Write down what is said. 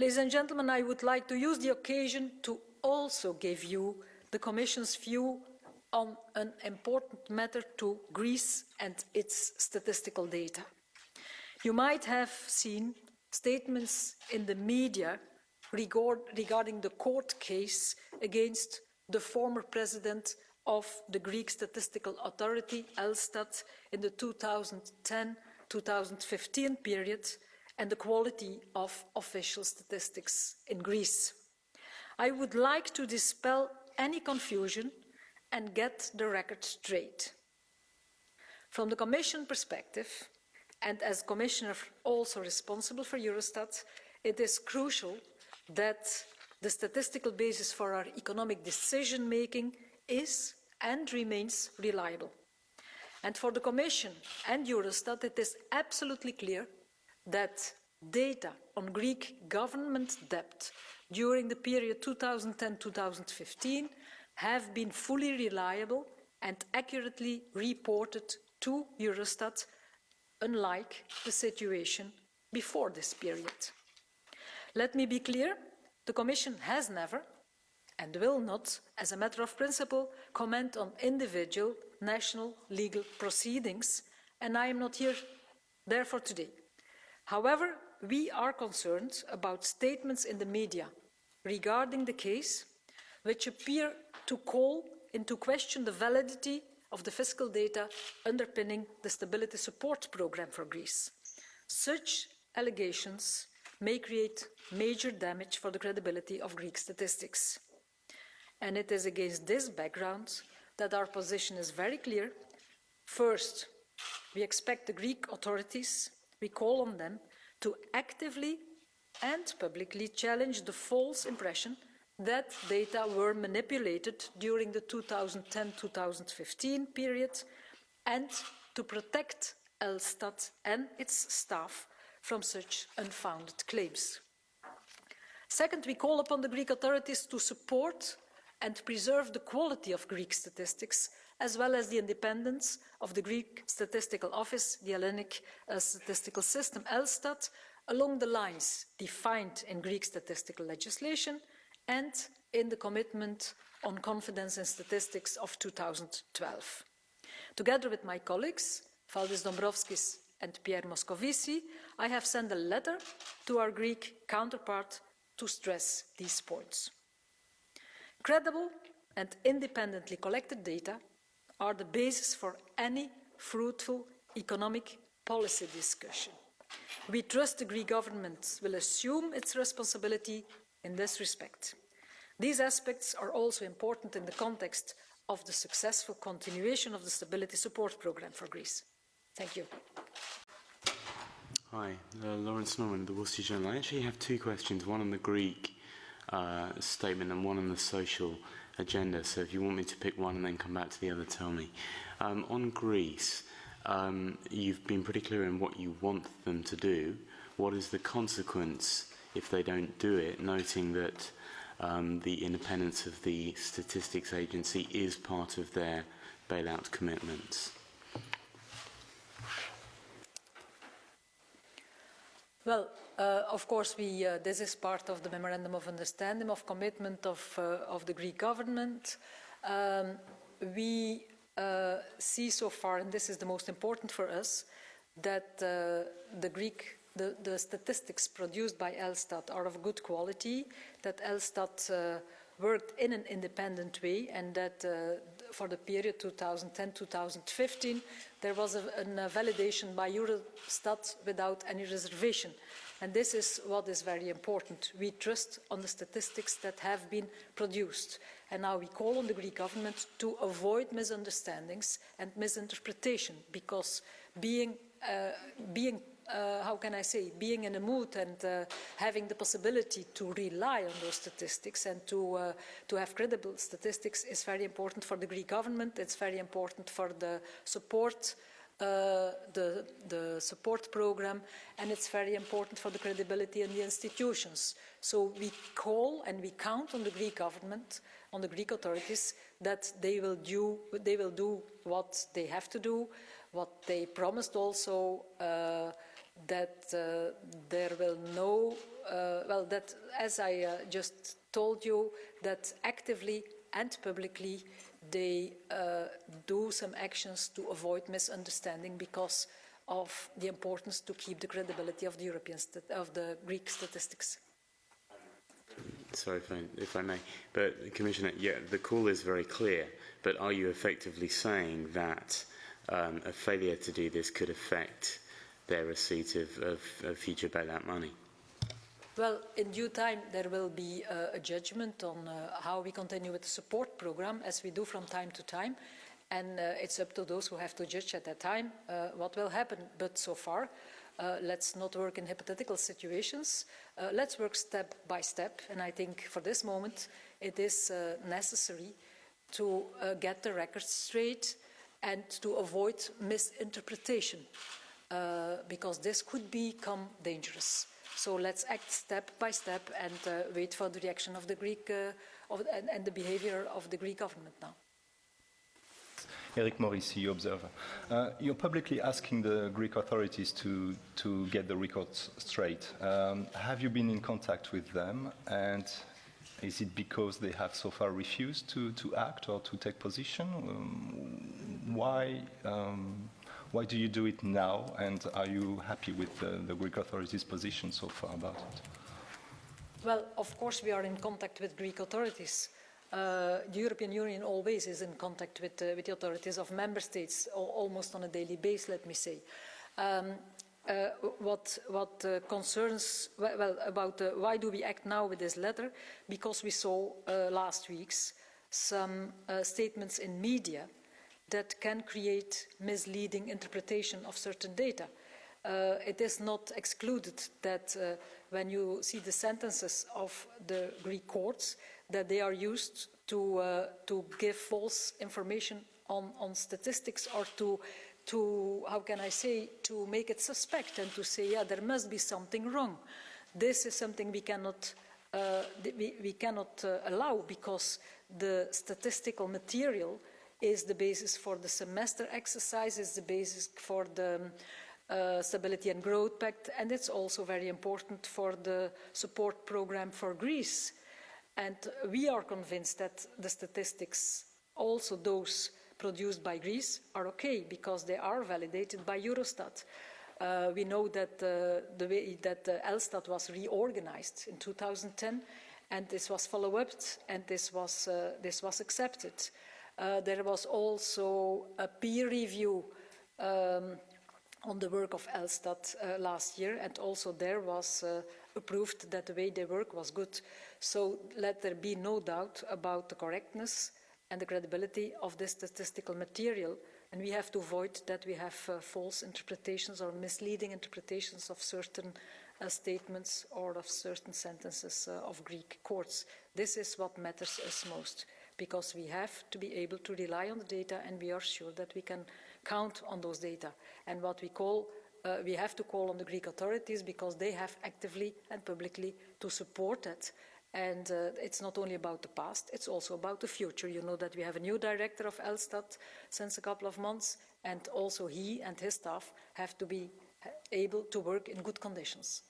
Ladies and gentlemen, I would like to use the occasion to also give you the Commission's view on an important matter to Greece and its statistical data. You might have seen statements in the media regard, regarding the court case against the former president of the Greek Statistical Authority, Elstat, in the 2010-2015 period and the quality of official statistics in Greece. I would like to dispel any confusion and get the record straight. From the Commission perspective, and as Commissioner also responsible for Eurostat, it is crucial that the statistical basis for our economic decision making is and remains reliable. And for the Commission and Eurostat, it is absolutely clear that data on Greek government debt during the period 2010-2015 have been fully reliable and accurately reported to Eurostat, unlike the situation before this period. Let me be clear, the Commission has never and will not, as a matter of principle, comment on individual national legal proceedings, and I am not here therefore today. However, we are concerned about statements in the media regarding the case which appear to call into question the validity of the fiscal data underpinning the Stability Support Programme for Greece. Such allegations may create major damage for the credibility of Greek statistics. And it is against this background that our position is very clear. First, we expect the Greek authorities, we call on them to actively and publicly challenge the false impression that data were manipulated during the 2010-2015 period and to protect Elstat and its staff from such unfounded claims. Second, we call upon the Greek authorities to support and preserve the quality of Greek statistics, as well as the independence of the Greek Statistical Office, the Hellenic uh, Statistical System, Elstat, along the lines defined in Greek statistical legislation and in the commitment on confidence in statistics of 2012. Together with my colleagues, Valdis Dombrovskis and Pierre Moscovici, I have sent a letter to our Greek counterpart to stress these points. Credible and independently collected data are the basis for any fruitful economic policy discussion. We trust the Greek government will assume its responsibility in this respect. These aspects are also important in the context of the successful continuation of the Stability Support Programme for Greece. Thank you. Hi, uh, Laurence Norman, the Wall Street Journal. I actually have two questions, one on the Greek uh, statement and one on the social agenda. So if you want me to pick one and then come back to the other, tell me. Um, on Greece, um, you've been pretty clear in what you want them to do. What is the consequence if they don't do it, noting that um, the independence of the statistics agency is part of their bailout commitments? Well, uh, of course, we, uh, this is part of the Memorandum of Understanding of Commitment of, uh, of the Greek government. Um, we uh, see so far, and this is the most important for us, that uh, the Greek the, the, statistics produced by Elstat are of good quality, that Elstat uh, worked in an independent way and that for the period 2010-2015 there was a, a, validation by Eurostat without any reservation. And this is what is very important. We trust on the statistics that have been produced. And now we call on the Greek government to avoid misunderstandings and misinterpretation because being, uh, being uh, how can I say, being in a mood and uh, having the possibility to rely on those statistics and to, uh, to have credible statistics is very important for the Greek government. It's very important for the support uh, the, the support program and it's very important for the credibility in the institutions. So we call and we count on the Greek government, on the Greek authorities, that they will do, they will do what they have to do, what they promised also uh, that uh, there will no, uh, well, that as I uh, just told you, that actively and publicly they uh, do some actions to avoid misunderstanding because of the importance to keep the credibility of the European, of the Greek statistics. Sorry if I, if I may, but Commissioner, yeah, the call is very clear, but are you effectively saying that um, a failure to do this could affect their receipt of, of, of future bailout money? Well, in due time, there will be uh, a judgment on uh, how we continue with the support program, as we do from time to time. And uh, it's up to those who have to judge at that time uh, what will happen. But so far, uh, let's not work in hypothetical situations. Uh, let's work step by step. And I think for this moment, it is necessary to get the record straight and to avoid misinterpretation, because this could become dangerous. So let's act step by step and uh, wait for the reaction of the Greek uh, of, and, and, the behavior of the Greek government now. Eric Morissi, Observer. Uh, you're publicly asking the Greek authorities to, to get the records straight. Um, have you been in contact with them? And is it because they have so far refused to, to act or to take position? Um, why um, why do you do it now, and are you happy with the, the Greek authorities' position so far about it? Well, of course we are in contact with Greek authorities. Uh, the European Union always is in contact with, uh, with the authorities of member states, almost on a daily basis, let me say. Um, uh, what, what uh, concerns, well, about uh, why do we act now with this letter? Because we saw uh, last week's some statements in media that can create misleading interpretation of certain data. Uh, it is not excluded that uh, when you see the sentences of the Greek courts, that they are used to, uh, to give false information on, on statistics or to, to, how can I say, to make it suspect and to say, yeah, there must be something wrong. This is something we cannot, uh, we, we, cannot uh, allow because the statistical material is the basis for the semester exercise, is the basis for the uh, Stability and Growth Pact, and it's also very important for the support program for Greece. And we are convinced that the statistics, also those produced by Greece, are okay because they are validated by Eurostat. Uh, we know that uh, the way that uh, Elstat was reorganized in 2010, and this was followed up, and this was uh, this was accepted. Uh, there was also a peer review um, on the work of Elstat uh, last year, and also there was uh, approved that the way they work was good. So let there be no doubt about the correctness and the credibility of this statistical material, and we have to avoid that we have uh, false interpretations or misleading interpretations of certain uh, statements or of certain sentences uh, of Greek courts. This is what matters us most because we have to be able to rely on the data and we are sure that we can count on those data. And what we call, uh, we have to call on the Greek authorities because they have actively and publicly to support it. And uh, it's not only about the past, it's also about the future. You know that we have a new director of Elstat since a couple of months, and also he and his staff have to be able to work in good conditions.